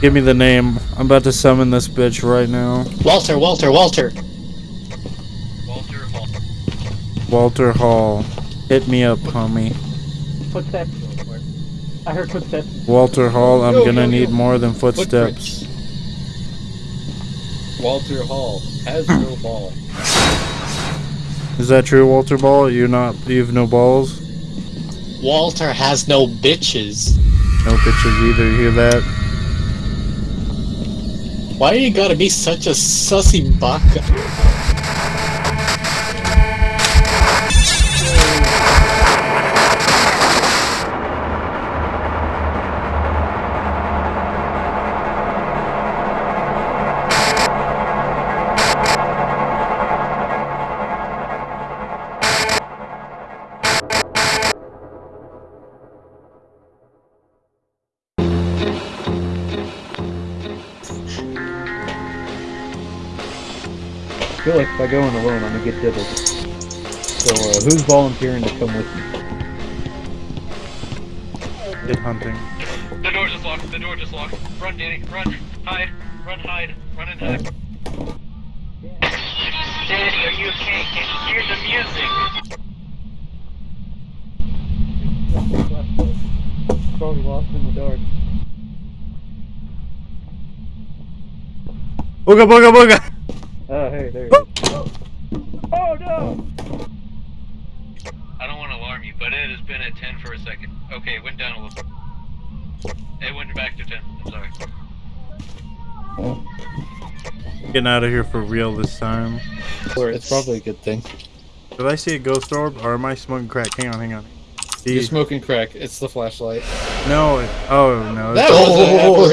Give me the name. I'm about to summon this bitch right now. Walter, Walter, Walter. Walter Hall. Walter Hall. Hit me up, homie. Footsteps. I heard footsteps. Walter Hall, I'm Yo, gonna yo, need yo. more than footsteps. Walter Hall has no ball. Is that true, Walter Ball? You're not. You have no balls? Walter has no bitches. No bitches either. You hear that? Why you gotta be such a sussy baka? Feel like if I go in alone, I'm gonna get dibbled. So, uh, who's volunteering to come with me? Get hunting. The door just locked. The door just locked. Run, Danny. Run. Hide. Run, hide. Run and hide. Danny, are you okay? Can you hear the music? Probably lost in the dark. Booga booga booga! Oh, hey, there you go. Oh no! I don't want to alarm you, but it has been at 10 for a second. Okay, it went down a little bit. It went back to 10. I'm sorry. Getting out of here for real this time. It's probably a good thing. Did I see a ghost orb or am I smoking crack? Hang on, hang on. You're smoking crack. It's the flashlight. No, it, oh no. That it's- Oh,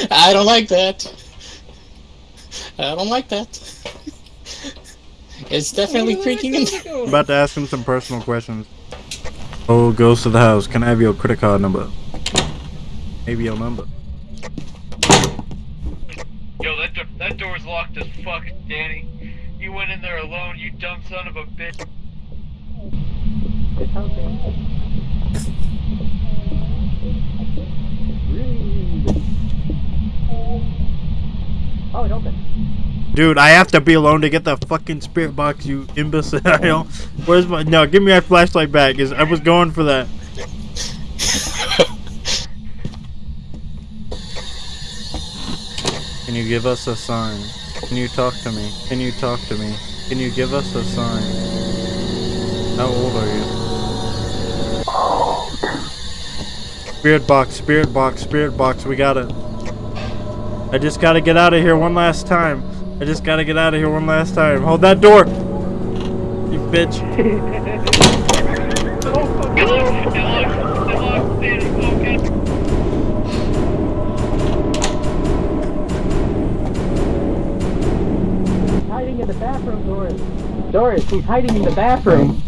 Yeah. I don't like that. I don't like that. It's definitely creaking in there. I'm about to ask him some personal questions. Oh, ghost of the house, can I have your credit card number? Maybe your number. Yo, that, do- that door's locked as fuck, Danny. You went in there alone, you dumb son of a bitch. It's hunting. Breathe. Oh, it opened. Dude, I have to be alone to get the fucking spirit box, you imbecile. Where's my no? Give me my flashlight back. Is I was going for that. Can you give us a sign? Can you talk to me? Can you talk to me? Can you give us a sign? How old are you? Spirit box, spirit box, spirit box. We got it. I just gotta get out of here one last time. I just gotta get out of here one last time. Hold that door! You bitch. Hiding in the bathroom, Doris. Doris, he's hiding in the bathroom.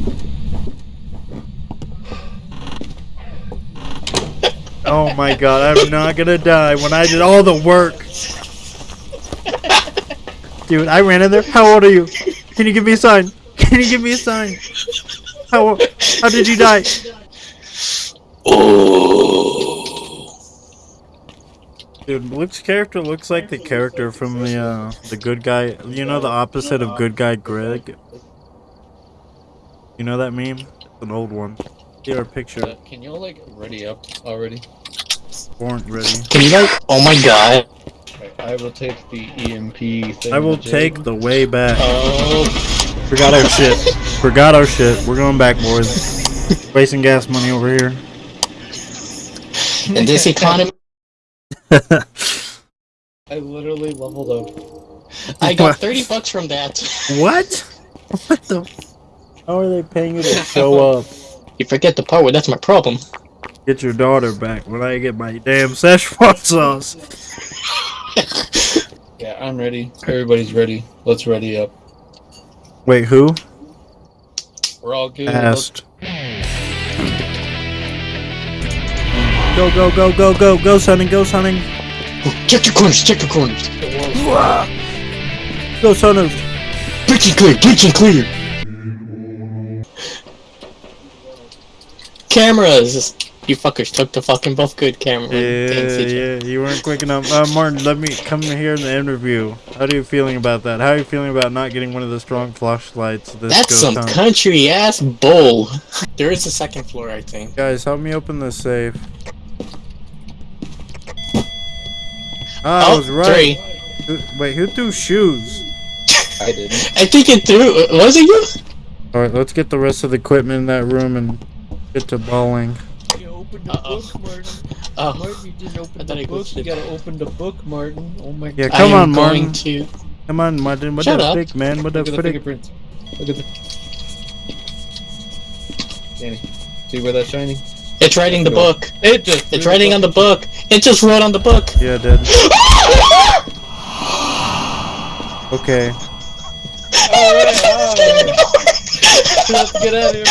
Oh my god, I'm not gonna die when I did all the work. Dude, I ran in there. How old are you? Can you give me a sign? Can you give me a sign? How how did you die? Oh. Dude, Luke's character looks like the character from the uh the good guy. You know the opposite of good guy Greg. You know that meme? It's an old one. Here, our picture. Uh, can y'all like ready up already? Weren't ready. Can you guys? Oh my god. Right, I will take the EMF thing. I will take the way back. Oh. Forgot our shit. Forgot our shit. We're going back, boys. Wasting gas money over here. In this economy, I literally leveled up. I got 30 bucks from that. what? What the? How are they paying you to show up? You forget the part where that's my problem. Get your daughter back when I get my damn Szechuan sauce. Yeah, I'm ready. Everybody's ready. Let's ready up. Wait, who? We're all good. Asked. Go, go, go, go, go, go, hunting, go, hunting. Check your corners, check your corners. Go, hunters. Breach and clear, breach and clear. cameras. You fuckers took the fucking both good camera. Yeah, things, did you? yeah, you weren't quick enough. Uh, Martin, let me come here in the interview. How are you feeling about that? How are you feeling about not getting one of the strong flashlights? This That's ghost some hunt? country ass bull. There is a second floor, I think. Guys, help me open the safe. Ah, I oh, was right. three. Wait, who threw shoes? I didn't. I think it threw. Was it you? Alright, let's get the rest of the equipment in that room and get to balling. You opened the Uh-oh. book, Martin. Oh, Martin, you didn't open thought the book. glitched You gotta open the book, Martin. Oh my Yeah, god. come I on, am going Martin. to. Come on, Martin. What Shut the up. frick, man? What the Look at the frick? fingerprints. Look at the. Danny, see where that's shining? It's writing the Go. book. It just. It's writing on the book. It just wrote on the book. Yeah, dude. Okay. Alright, alright. Let's get out of here.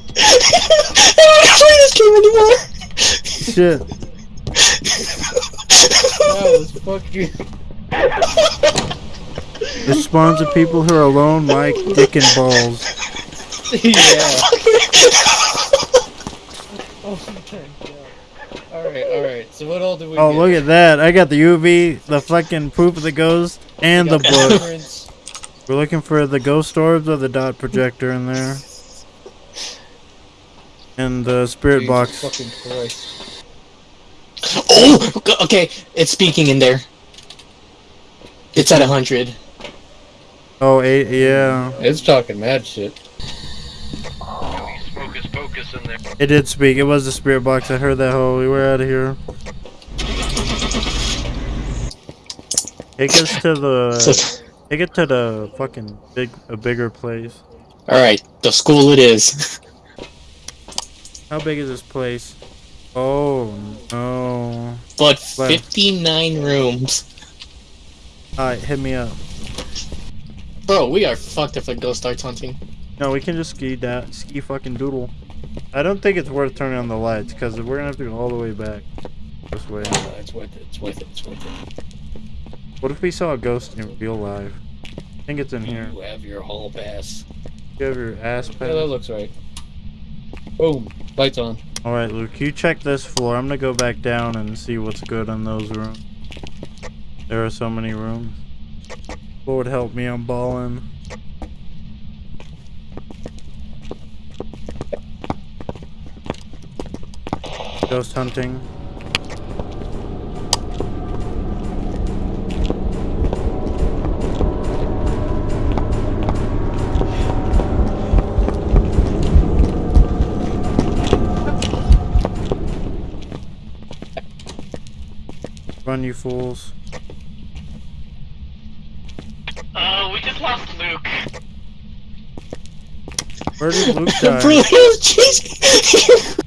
I don't play this game anymore. Shit. That was fucking. It spawns of people who are alone, Mike, dick and balls. yeah. Oh my god. Alright, alright. So what all do we Oh, get? look at that. I got the UV, the fucking poop of the ghost, and the book. We're looking for the ghost orbs or the dot projector in there. And the spirit Jesus box. Fucking Christ. Oh, okay. It's speaking in there. It's at a hundred. Oh, eight, yeah. It's talking mad shit. Focus, focus in there. It did speak. It was the spirit box. I heard that whole. We were out of here. Take us to the. Take it to the fucking big, a bigger place. All right, the school it is. How big is this place? Oh no! But Where? 59 rooms. Alright, hit me up. Bro, we are fucked if a ghost starts hunting. No, we can just ski that ski fucking doodle. I don't think it's worth turning on the lights because we're gonna have to go all the way back this way. Uh, it's worth it. It's worth it. It's worth it. What if we saw a ghost in real life? I think it's in here. You have your hall pass. You have your ass pass. Yeah, that looks right. Boom. Lights on. All right, Luke, you check this floor. I'm gonna go back down and see what's good in those rooms. There are so many rooms. Lord help me, I'm balling. Ghost hunting. Run, you fools. Uh, we just lost Luke. Where did Luke Bro, die? he was chasing.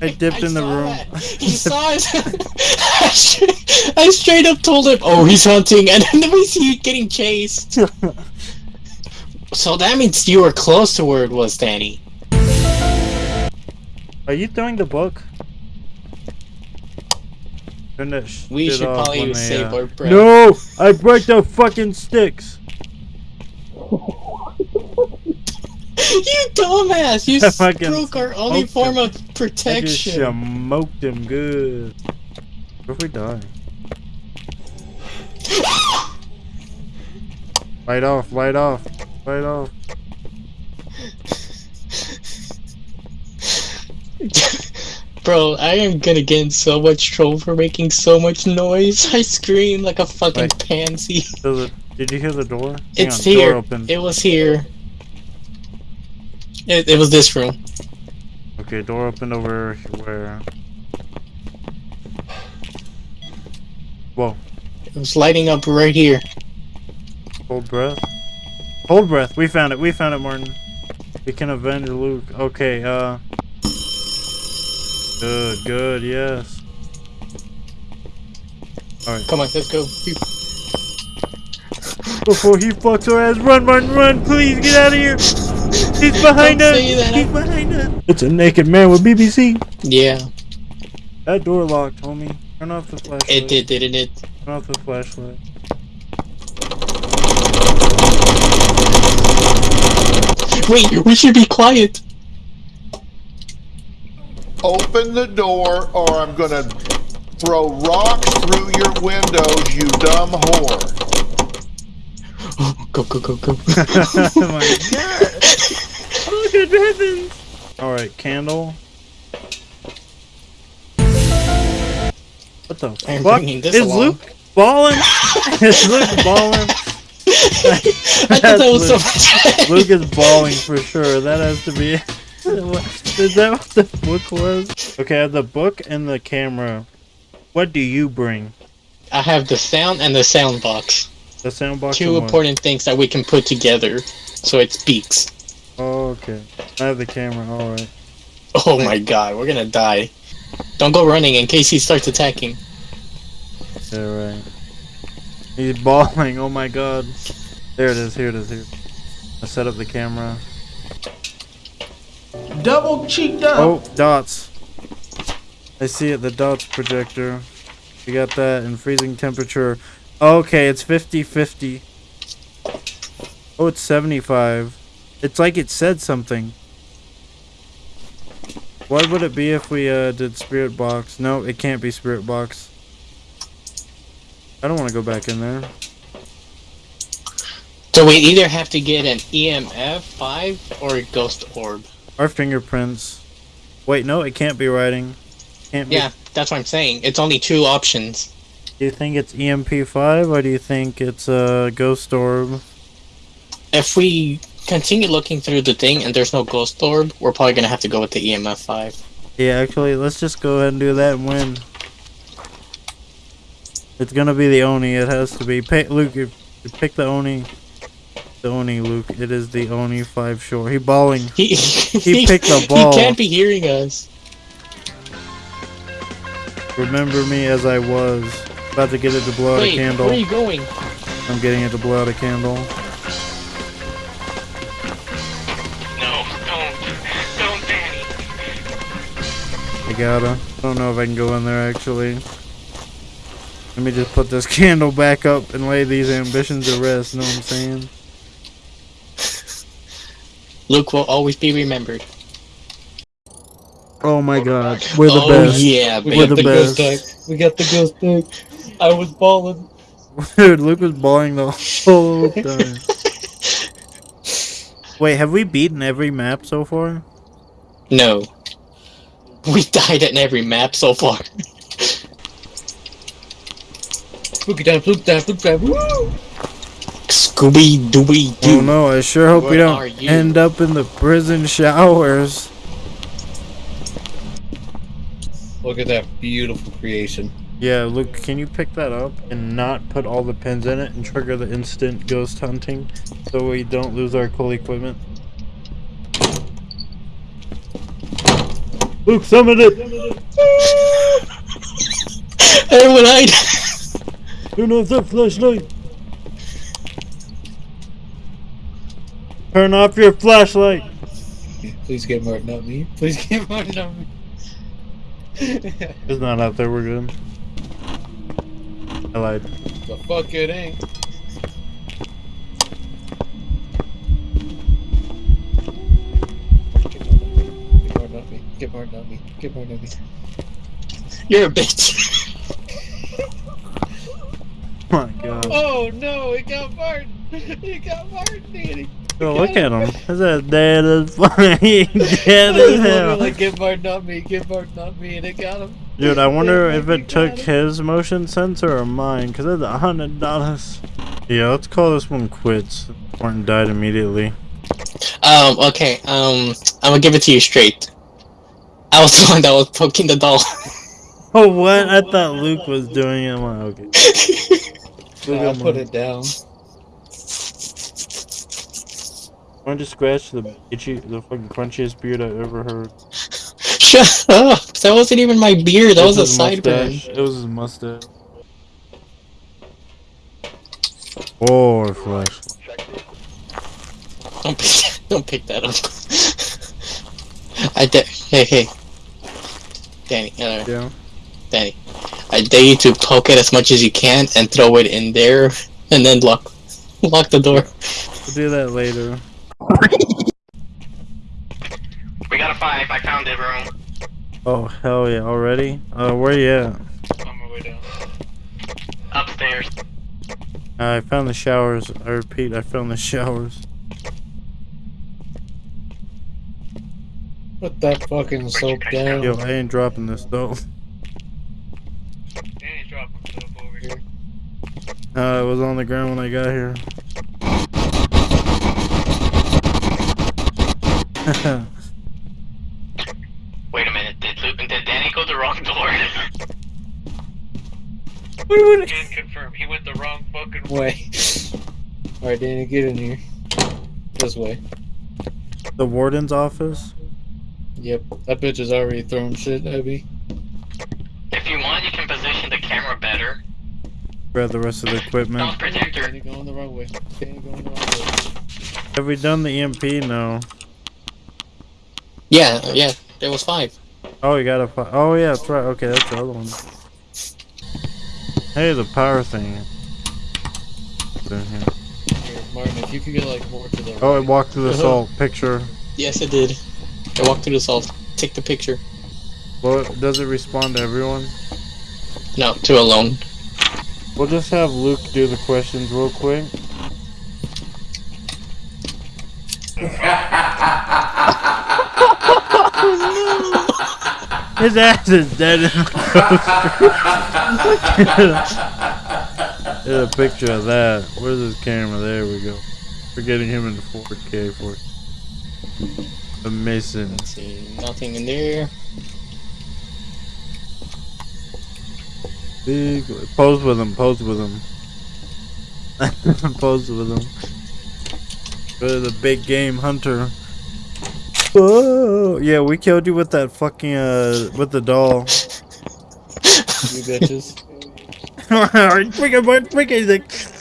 I dipped in the room. that. He saw us. I, straight, I straight up told him, "Oh, he's hunting," and then we see you getting chased. so that means you were close to where it was, Danny. Are you throwing the book? Turn that We should off probably when they, save uh, our breath. No! I break the fucking sticks! You dumbass! You I fucking broke our only form him. of I just protection. smoked him good. What if we die? Light off, light off, light off. Bro, I am gonna get in so much trouble for making so much noise. I scream like a fucking Wait. pansy. The, did you hear the door? Hang It's on, here. Door open. It was here. It, it was this room. Okay, door opened over where? Whoa. It was lighting up right here. Hold breath. Hold breath. We found it. We found it, Martin. We can avenge Luke. Okay, uh. Good, good, yes. Alright. Come on, let's go. Before he fucks our ass, run, Martin, run! Please get out of here! He's behind us! He's behind us! It's a naked man with BBC. Yeah, That door locked, homie. Turn off the flashlight. it did, didn't it? Turn off the flashlight. Wait, we should be quiet. Open the door or I'm gonna throw rocks through your windows, you dumb whore. Go, go, go, go. oh my god. Oh, good heavens. Alright, candle. What the I'm fuck? this Is along. Luke balling? Is Luke balling? I thought that was so much. Luke is balling for sure. That has to be. is that what the book was? Okay, the book and the camera. What do you bring? I have the sound and the sound box. The sound box. Two and what? important things that we can put together so it speaks. Oh, okay. I have the camera. All right. Oh my god, we're gonna die. Don't go running in case he starts attacking. Yeah, right. He's bawling. Oh my god. There it is. Here it is. Here. I set up the camera. Double cheeked up. Oh, dots. I see it. The dots projector. We got that in freezing temperature. Okay, it's 50-50. Oh, it's 75. It's like it said something. What would it be if we uh, did spirit box? No, it can't be spirit box. I don't want to go back in there. So we either have to get an EMF 5 or a ghost orb. Our fingerprints. Wait, no, it can't be writing. Can't be. Yeah, that's what I'm saying. It's only two options. Do you think it's EMF5 or do you think it's a ghost orb? If we continue looking through the thing and there's no ghost orb, we're probably gonna have to go with the EMF 5. Yeah, actually, let's just go ahead and do that and win. It's gonna be the Oni. It has to be. Pick, Luke, pick the Oni. The Oni, Luke. It is the Oni 5 short. He balling. He, He picked the ball. He can't be hearing us. Remember me as I was. About to get it to blow out Wait, a candle. where are you going? I'm getting it to blow out a candle. No, don't. Don't, Danny. I gotta. I don't know if I can go in there actually. Let me just put this candle back up and lay these ambitions to rest. You know what I'm saying? Luke will always be remembered. Oh my god, we're the oh best. yeah, we we're got the the, ghost best. tag. We got the ghost tag. I was balling. Dude, Luke was balling the whole time. Wait, have we beaten every map so far? No. We died in every map so far. Spooky time, spooky time, spooky time. Woo! Scooby Dooby Oh Doo. no, I sure hope we don't end up in the prison showers. Look at that beautiful creation. Yeah, Luke, can you pick that up and not put all the pins in it and trigger the instant ghost hunting so we don't lose our cool equipment? Luke, summon it! Everyone hide. Turn off that flashlight! Turn off your flashlight! Please get Martin, not me. Please get Martin, not me. It's not out there, we're good. I lied. the fuck it ain't. Get Martin, not me. Get Martin, not me. Get Martin, not me. You're a bitch. Oh my god. Oh no, it got Martin. It got Martin, Danny. Oh, look at him. Is that dead as funny? dead as hell. Like, get Martin, not me. Get Martin, not me. And it got him. Dude, I wonder if it took got his motion sensor or mine, because it's a hundred dollars. Yeah, let's call this one quits. Martin died immediately. Um, okay, um, I'm gonna give it to you straight. I was the one that was poking the doll. Oh, what? I thought Luke was doing it. I'm like, okay. Look I'll at put it down. Why don't you scratch the itchy, the fucking crunchiest beard I've ever heard? Shut up! That wasn't even my beard, that It was a his sideburn. It was his mustache. Or flash. Don't pick, don't pick that up. I dare, hey, hey. Danny, uh, Yeah. Danny. I dare you to poke it as much as you can and throw it in there, and then lock, lock the door. We'll do that later. Out of five. I found the room. Oh hell yeah! Already? Uh, where you at? On my way down. Upstairs. I found the showers. I repeat, I found the showers. Put that fucking soap down. Yo, I ain't dropping this though. Danny's dropping stuff over here. Uh, it was on the ground when I got here. Wait a minute. Did Luke, did Danny go the wrong door? Can confirm. He went the wrong fucking way. Way. Alright, Danny, get in here. This way. the warden's office? Yep, that bitch is already throwing shit at me. if you want, you can position the camera better. Grab the rest of the Don't equipment. projector. Danny going the wrong way. Danny going the wrong way. Have we done the EMF? No. Yeah, yeah. There was five. Oh, you gotta. Fi- oh yeah, that's right. Okay, that's the other one. Hey, the power thing. It's in here. Here, Martin, if you could get like more to the Oh, it right. walked through the Uh-huh. salt picture. Yes, it did. I walked through the salt. Take the picture. Well, does it respond to everyone? No, to alone. We'll just have Luke do the questions real quick. His ass is dead in the Get a picture of that. Where's his camera? There we go. We're getting him into 4K for it. Amazing. Let's see. Nothing in there. Big pose with him, pose with him. pose with him. Go the big game hunter. Whoa! Yeah, we killed you with that fucking uh with the doll. You bitches. Freaking, freaking, freaking.